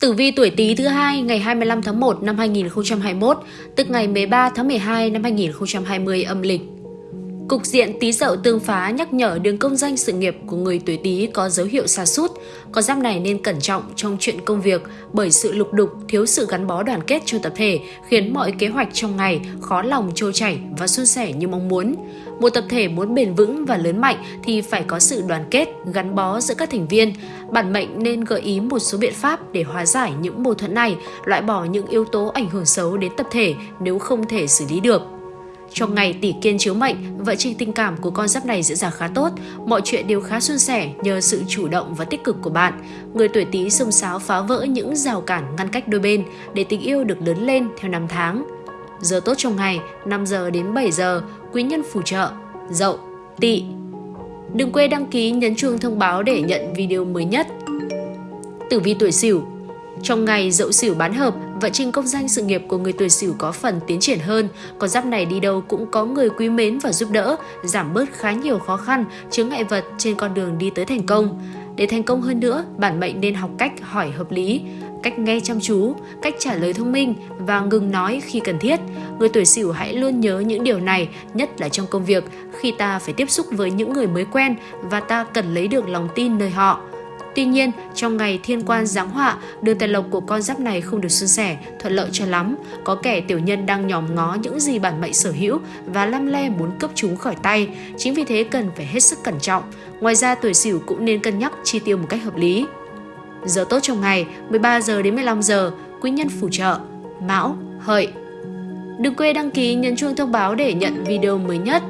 Tử vi tuổi Tý thứ hai ngày 25 tháng 1 năm 2021, tức ngày 13 tháng 12 năm 2020 âm lịch. Cục diện tí dậu tương phá nhắc nhở đường công danh sự nghiệp của người tuổi Tý có dấu hiệu xa sút Con giáp này nên cẩn trọng trong chuyện công việc bởi sự lục đục, thiếu sự gắn bó đoàn kết trong tập thể khiến mọi kế hoạch trong ngày khó lòng trôi chảy và suôn sẻ như mong muốn. Một tập thể muốn bền vững và lớn mạnh thì phải có sự đoàn kết, gắn bó giữa các thành viên. Bản mệnh nên gợi ý một số biện pháp để hóa giải những mâu thuẫn này, loại bỏ những yếu tố ảnh hưởng xấu đến tập thể nếu không thể xử lý được. Trong ngày tỷ kiên chiếu mệnh, vợ trình tình cảm của con giáp này diễn ra khá tốt, mọi chuyện đều khá suôn sẻ nhờ sự chủ động và tích cực của bạn. Người tuổi Tý xông xáo phá vỡ những rào cản ngăn cách đôi bên để tình yêu được lớn lên theo năm tháng. Giờ tốt trong ngày 5 giờ đến 7 giờ, quý nhân phù trợ, dậu, tỵ. Đừng quên đăng ký nhấn chuông thông báo để nhận video mới nhất. Tử vi tuổi Sửu trong ngày dậu sửu bán hợp, vận trình công danh sự nghiệp của người tuổi sửu có phần tiến triển hơn. Con giáp này đi đâu cũng có người quý mến và giúp đỡ, giảm bớt khá nhiều khó khăn, chướng ngại vật trên con đường đi tới thành công. Để thành công hơn nữa, bản mệnh nên học cách hỏi hợp lý, cách nghe chăm chú, cách trả lời thông minh và ngừng nói khi cần thiết. Người tuổi Sửu hãy luôn nhớ những điều này, nhất là trong công việc, khi ta phải tiếp xúc với những người mới quen và ta cần lấy được lòng tin nơi họ. Tuy nhiên, trong ngày thiên quan giáng họa, đường tài lộc của con giáp này không được suôn sẻ, thuận lợi cho lắm. Có kẻ tiểu nhân đang nhòm ngó những gì bản mệnh sở hữu và lăm le muốn cướp chúng khỏi tay. Chính vì thế cần phải hết sức cẩn trọng. Ngoài ra, tuổi sửu cũng nên cân nhắc chi tiêu một cách hợp lý. Giờ tốt trong ngày 13 giờ đến 15 giờ, quý nhân phù trợ, mão, hợi. Đừng quên đăng ký nhấn chuông thông báo để nhận video mới nhất.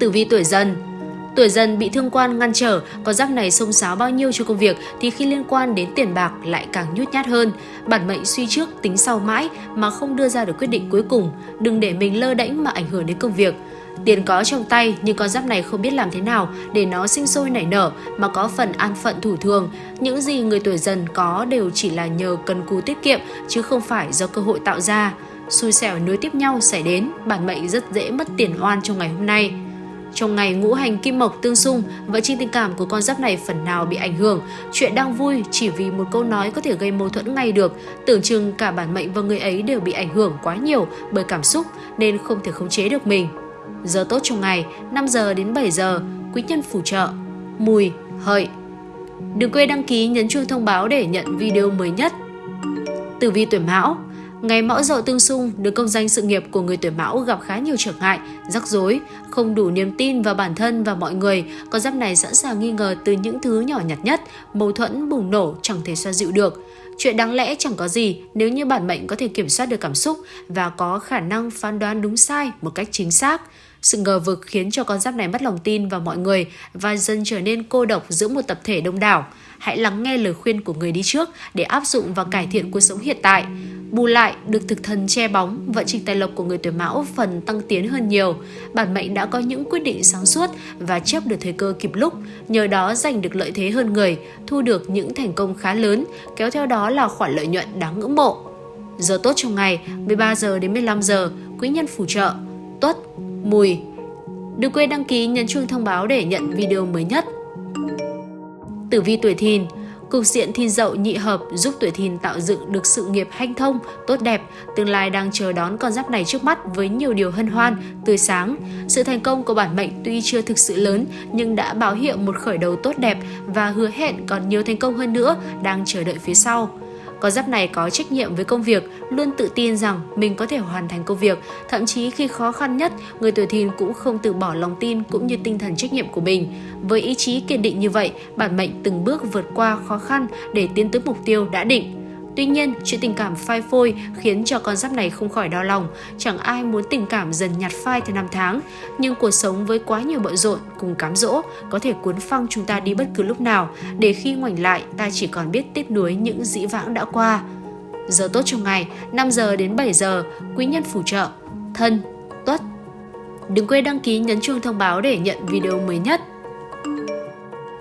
Tử vi tuổi dần Tuổi dần bị thương quan ngăn trở, con giáp này xông xáo bao nhiêu cho công việc thì khi liên quan đến tiền bạc lại càng nhút nhát hơn. Bản mệnh suy trước tính sau mãi mà không đưa ra được quyết định cuối cùng. Đừng để mình lơ đễnh mà ảnh hưởng đến công việc. Tiền có trong tay nhưng con giáp này không biết làm thế nào để nó sinh sôi nảy nở mà có phần an phận thủ thường. Những gì người tuổi dần có đều chỉ là nhờ cần cù tiết kiệm chứ không phải do cơ hội tạo ra. Xui xẻo nối tiếp nhau xảy đến, bản mệnh rất dễ mất tiền oan trong ngày hôm nay. Trong ngày ngũ hành kim mộc tương xung, vợ trình tình cảm của con giáp này phần nào bị ảnh hưởng. Chuyện đang vui chỉ vì một câu nói có thể gây mâu thuẫn ngay được. Tưởng chừng cả bản mệnh và người ấy đều bị ảnh hưởng quá nhiều bởi cảm xúc nên không thể khống chế được mình. Giờ tốt trong ngày 5 giờ đến 7 giờ, quý nhân phù trợ, mùi, hợi. Đừng quên đăng ký nhấn chuông thông báo để nhận video mới nhất. Tử vi tuổi Mão Ngày mão dậu tương xung, được công danh sự nghiệp của người tuổi mão gặp khá nhiều trở ngại, rắc rối, không đủ niềm tin vào bản thân và mọi người. Con giáp này sẵn sàng nghi ngờ từ những thứ nhỏ nhặt nhất, mâu thuẫn bùng nổ chẳng thể xoa dịu được. Chuyện đáng lẽ chẳng có gì nếu như bản mệnh có thể kiểm soát được cảm xúc và có khả năng phán đoán đúng sai một cách chính xác. Sự ngờ vực khiến cho con giáp này mất lòng tin vào mọi người và dần trở nên cô độc giữa một tập thể đông đảo. Hãy lắng nghe lời khuyên của người đi trước để áp dụng và cải thiện cuộc sống hiện tại. Bù lại, được thực thần che bóng, vận trình tài lộc của người tuổi mão phần tăng tiến hơn nhiều. Bản mệnh đã có những quyết định sáng suốt và chấp được thời cơ kịp lúc, nhờ đó giành được lợi thế hơn người, thu được những thành công khá lớn, kéo theo đó là khoản lợi nhuận đáng ngưỡng mộ. Giờ tốt trong ngày 13 giờ đến 15 giờ, quý nhân phù trợ, tuất, mùi. Đừng quên đăng ký nhấn chuông thông báo để nhận video mới nhất. Tử vi tuổi thìn Cục diện thiên dậu nhị hợp giúp tuổi thìn tạo dựng được sự nghiệp hanh thông, tốt đẹp, tương lai đang chờ đón con giáp này trước mắt với nhiều điều hân hoan, tươi sáng. Sự thành công của bản mệnh tuy chưa thực sự lớn nhưng đã báo hiệu một khởi đầu tốt đẹp và hứa hẹn còn nhiều thành công hơn nữa đang chờ đợi phía sau. Con giáp này có trách nhiệm với công việc, luôn tự tin rằng mình có thể hoàn thành công việc, thậm chí khi khó khăn nhất, người tuổi thìn cũng không từ bỏ lòng tin cũng như tinh thần trách nhiệm của mình. Với ý chí kiên định như vậy, bản mệnh từng bước vượt qua khó khăn để tiến tới mục tiêu đã định. Tuy nhiên, chuyện tình cảm phai phôi khiến cho con giáp này không khỏi đau lòng. Chẳng ai muốn tình cảm dần nhạt phai theo năm tháng. Nhưng cuộc sống với quá nhiều bận rộn cùng cám dỗ có thể cuốn phăng chúng ta đi bất cứ lúc nào. Để khi ngoảnh lại, ta chỉ còn biết tiếc nuối những dĩ vãng đã qua. Giờ tốt trong ngày, 5 giờ đến 7 giờ, quý nhân phù trợ, thân, tuất. Đừng quên đăng ký nhấn chuông thông báo để nhận video mới nhất.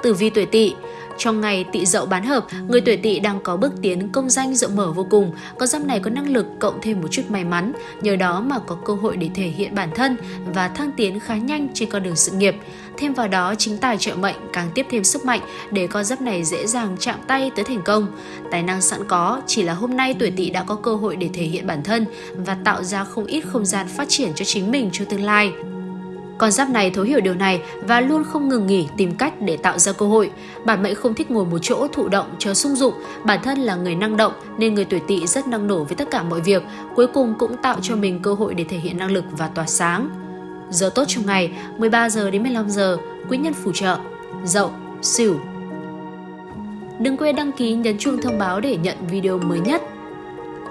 Tử vi tuổi tỵ trong ngày tỵ dậu bán hợp, người tuổi tỵ đang có bước tiến công danh rộng mở vô cùng. Con giáp này có năng lực cộng thêm một chút may mắn, nhờ đó mà có cơ hội để thể hiện bản thân và thăng tiến khá nhanh trên con đường sự nghiệp. Thêm vào đó, chính tài trợ mệnh càng tiếp thêm sức mạnh để con giáp này dễ dàng chạm tay tới thành công. Tài năng sẵn có, chỉ là hôm nay tuổi tỵ đã có cơ hội để thể hiện bản thân và tạo ra không ít không gian phát triển cho chính mình trong tương lai. Con giáp này thấu hiểu điều này và luôn không ngừng nghỉ tìm cách để tạo ra cơ hội. Bản mệnh không thích ngồi một chỗ thụ động chờ sung dụng, bản thân là người năng động nên người tuổi tỵ rất năng nổ với tất cả mọi việc, cuối cùng cũng tạo cho mình cơ hội để thể hiện năng lực và tỏa sáng. Giờ tốt trong ngày 13 giờ đến 15 giờ, quý nhân phù trợ, dậu, sửu. Đừng quên đăng ký nhấn chuông thông báo để nhận video mới nhất.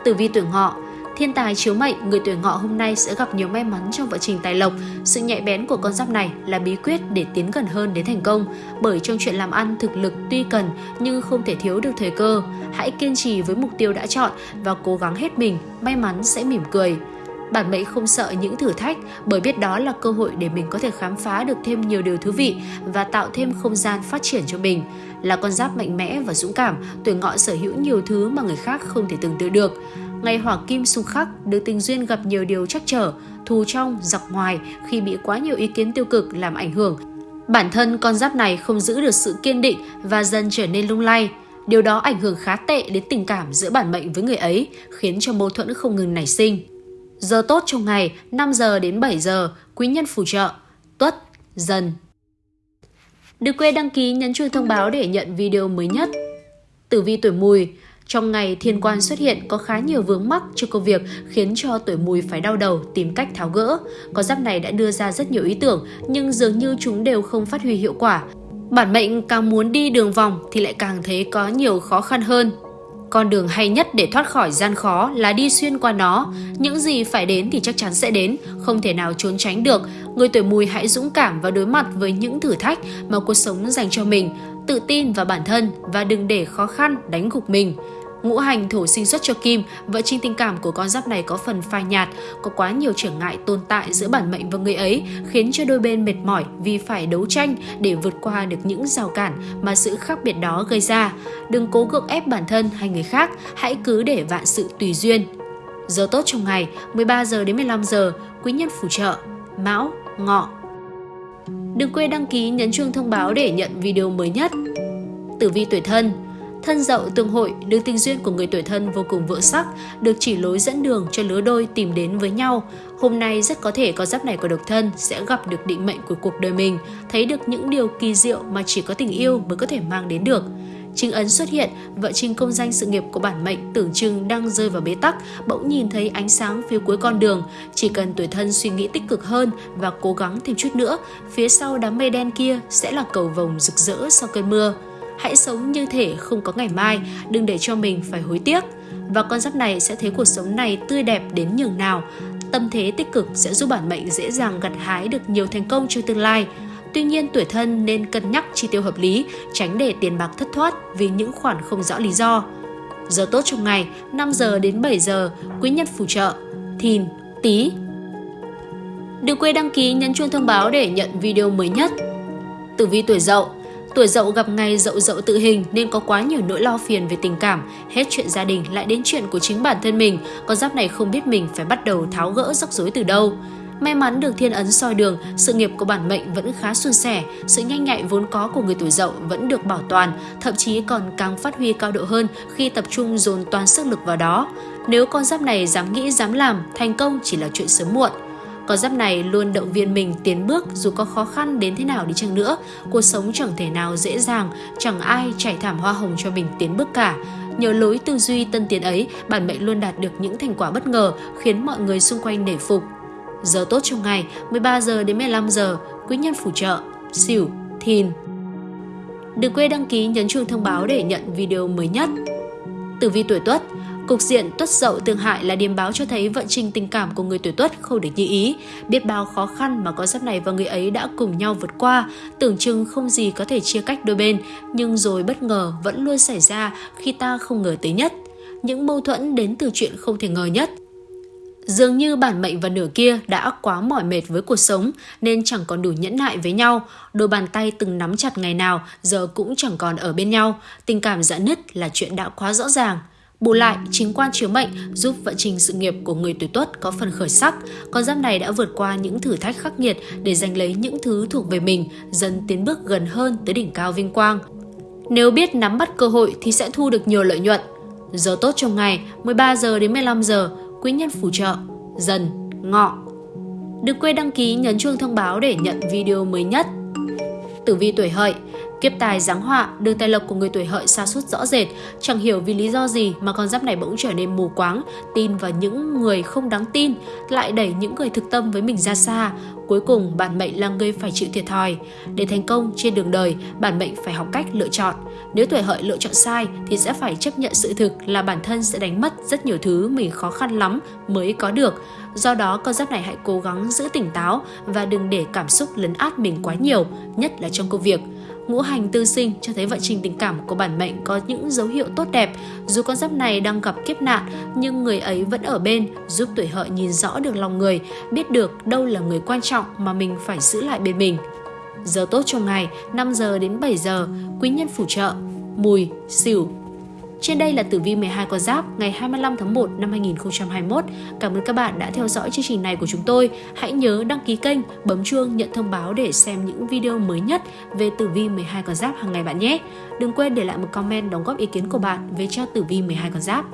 Tử vi tuổi ngọ Thiên tài chiếu mệnh, người tuổi ngọ hôm nay sẽ gặp nhiều may mắn trong vận trình tài lộc. Sự nhạy bén của con giáp này là bí quyết để tiến gần hơn đến thành công. Bởi trong chuyện làm ăn, thực lực tuy cần nhưng không thể thiếu được thời cơ. Hãy kiên trì với mục tiêu đã chọn và cố gắng hết mình, may mắn sẽ mỉm cười. Bản mệnh không sợ những thử thách bởi biết đó là cơ hội để mình có thể khám phá được thêm nhiều điều thú vị và tạo thêm không gian phát triển cho mình. Là con giáp mạnh mẽ và dũng cảm, tuổi ngọ sở hữu nhiều thứ mà người khác không thể tưởng tượng được. Ngày hỏa kim xung khắc, được tình duyên gặp nhiều điều chắc trở, thù trong, giặc ngoài khi bị quá nhiều ý kiến tiêu cực làm ảnh hưởng. Bản thân con giáp này không giữ được sự kiên định và dần trở nên lung lay. Điều đó ảnh hưởng khá tệ đến tình cảm giữa bản mệnh với người ấy, khiến cho mâu thuẫn không ngừng nảy sinh. Giờ tốt trong ngày 5 giờ đến 7 giờ, quý nhân phù trợ, tuất, dần. Đừng quên đăng ký nhấn chuông thông báo để nhận video mới nhất. Tử vi tuổi mùi, trong ngày thiên quan xuất hiện có khá nhiều vướng mắc cho công việc khiến cho tuổi mùi phải đau đầu tìm cách tháo gỡ. Con giáp này đã đưa ra rất nhiều ý tưởng nhưng dường như chúng đều không phát huy hiệu quả. Bản mệnh càng muốn đi đường vòng thì lại càng thấy có nhiều khó khăn hơn. Con đường hay nhất để thoát khỏi gian khó là đi xuyên qua nó. Những gì phải đến thì chắc chắn sẽ đến, không thể nào trốn tránh được. Người tuổi mùi hãy dũng cảm và đối mặt với những thử thách mà cuộc sống dành cho mình. Tự tin vào bản thân và đừng để khó khăn đánh gục mình. Ngũ hành thổ sinh xuất cho Kim, vợ trinh tình cảm của con giáp này có phần phai nhạt, có quá nhiều trở ngại tồn tại giữa bản mệnh và người ấy, khiến cho đôi bên mệt mỏi vì phải đấu tranh để vượt qua được những rào cản mà sự khác biệt đó gây ra. Đừng cố gượng ép bản thân hay người khác, hãy cứ để vạn sự tùy duyên. Giờ tốt trong ngày 13 giờ đến 15 giờ, quý nhân phù trợ, Mão, Ngọ. Đừng quên đăng ký nhấn chuông thông báo để nhận video mới nhất. Tử vi tuổi thân Thân dậu tương hội, đường tình duyên của người tuổi thân vô cùng vỡ sắc, được chỉ lối dẫn đường cho lứa đôi tìm đến với nhau. Hôm nay rất có thể con giáp này của độc thân sẽ gặp được định mệnh của cuộc đời mình, thấy được những điều kỳ diệu mà chỉ có tình yêu mới có thể mang đến được. Chính ấn xuất hiện, vợ trình công danh sự nghiệp của bản mệnh tưởng chừng đang rơi vào bế tắc, bỗng nhìn thấy ánh sáng phía cuối con đường. Chỉ cần tuổi thân suy nghĩ tích cực hơn và cố gắng thêm chút nữa, phía sau đám mây đen kia sẽ là cầu vồng rực rỡ sau cơn mưa hãy sống như thể không có ngày mai, đừng để cho mình phải hối tiếc. Và con giáp này sẽ thấy cuộc sống này tươi đẹp đến nhường nào. Tâm thế tích cực sẽ giúp bản mệnh dễ dàng gặt hái được nhiều thành công trong tương lai. Tuy nhiên tuổi thân nên cân nhắc chi tiêu hợp lý, tránh để tiền bạc thất thoát vì những khoản không rõ lý do. Giờ tốt trong ngày 5 giờ đến 7 giờ, quý nhân phù trợ, thìn, tí. Đừng quên đăng ký nhấn chuông thông báo để nhận video mới nhất. Tử vi tuổi dậu Tuổi dậu gặp ngày dậu dậu tự hình nên có quá nhiều nỗi lo phiền về tình cảm, hết chuyện gia đình lại đến chuyện của chính bản thân mình, con giáp này không biết mình phải bắt đầu tháo gỡ rắc rối từ đâu. May mắn được thiên ấn soi đường, sự nghiệp của bản mệnh vẫn khá suôn sẻ, sự nhanh nhạy vốn có của người tuổi dậu vẫn được bảo toàn, thậm chí còn càng phát huy cao độ hơn khi tập trung dồn toàn sức lực vào đó. Nếu con giáp này dám nghĩ dám làm, thành công chỉ là chuyện sớm muộn. Con giáp này luôn động viên mình tiến bước dù có khó khăn đến thế nào đi chăng nữa. Cuộc sống chẳng thể nào dễ dàng, chẳng ai trải thảm hoa hồng cho mình tiến bước cả. Nhờ lối tư duy tân tiến ấy, bản mệnh luôn đạt được những thành quả bất ngờ khiến mọi người xung quanh nể phục. Giờ tốt trong ngày 13 giờ đến 15 giờ, quý nhân phù trợ, xỉu, thìn. Đừng quên đăng ký nhấn chuông thông báo để nhận video mới nhất. Tử vi tuổi Tuất Cục diện tuất dậu tương hại là điềm báo cho thấy vận trình tình cảm của người tuổi tuất không được như ý. Biết bao khó khăn mà con giáp này và người ấy đã cùng nhau vượt qua, tưởng chừng không gì có thể chia cách đôi bên, nhưng rồi bất ngờ vẫn luôn xảy ra khi ta không ngờ tới nhất. Những mâu thuẫn đến từ chuyện không thể ngờ nhất. Dường như bản mệnh và nửa kia đã quá mỏi mệt với cuộc sống nên chẳng còn đủ nhẫn nại với nhau. Đôi bàn tay từng nắm chặt ngày nào giờ cũng chẳng còn ở bên nhau. Tình cảm giãn nứt là chuyện đã quá rõ ràng. Bù lại, chính quan chiếu mệnh giúp vận trình sự nghiệp của người tuổi tuất có phần khởi sắc. Con giáp này đã vượt qua những thử thách khắc nghiệt để giành lấy những thứ thuộc về mình, dần tiến bước gần hơn tới đỉnh cao vinh quang. Nếu biết nắm bắt cơ hội thì sẽ thu được nhiều lợi nhuận. Giờ tốt trong ngày 13 giờ đến 15 giờ, quý nhân phù trợ, dần, ngọ. Đừng quên đăng ký nhấn chuông thông báo để nhận video mới nhất. Tử vi tuổi hợi Kiếp tài giáng họa, đường tài lộc của người tuổi hợi xa sút rõ rệt, chẳng hiểu vì lý do gì mà con giáp này bỗng trở nên mù quáng, tin vào những người không đáng tin, lại đẩy những người thực tâm với mình ra xa. Cuối cùng, bản mệnh là người phải chịu thiệt thòi. Để thành công trên đường đời, bản mệnh phải học cách lựa chọn. Nếu tuổi hợi lựa chọn sai thì sẽ phải chấp nhận sự thực là bản thân sẽ đánh mất rất nhiều thứ mình khó khăn lắm mới có được. Do đó, con giáp này hãy cố gắng giữ tỉnh táo và đừng để cảm xúc lấn át mình quá nhiều, nhất là trong công việc ngũ hành tư sinh cho thấy vận trình tình cảm của bản mệnh có những dấu hiệu tốt đẹp. Dù con giáp này đang gặp kiếp nạn, nhưng người ấy vẫn ở bên, giúp tuổi hợi nhìn rõ được lòng người, biết được đâu là người quan trọng mà mình phải giữ lại bên mình. Giờ tốt trong ngày 5 giờ đến 7 giờ, quý nhân phù trợ, mùi, xỉu, trên đây là tử vi 12 con giáp ngày 25 tháng 1 năm 2021. Cảm ơn các bạn đã theo dõi chương trình này của chúng tôi. Hãy nhớ đăng ký kênh, bấm chuông nhận thông báo để xem những video mới nhất về tử vi 12 con giáp hàng ngày bạn nhé. Đừng quên để lại một comment đóng góp ý kiến của bạn về cho tử vi 12 con giáp.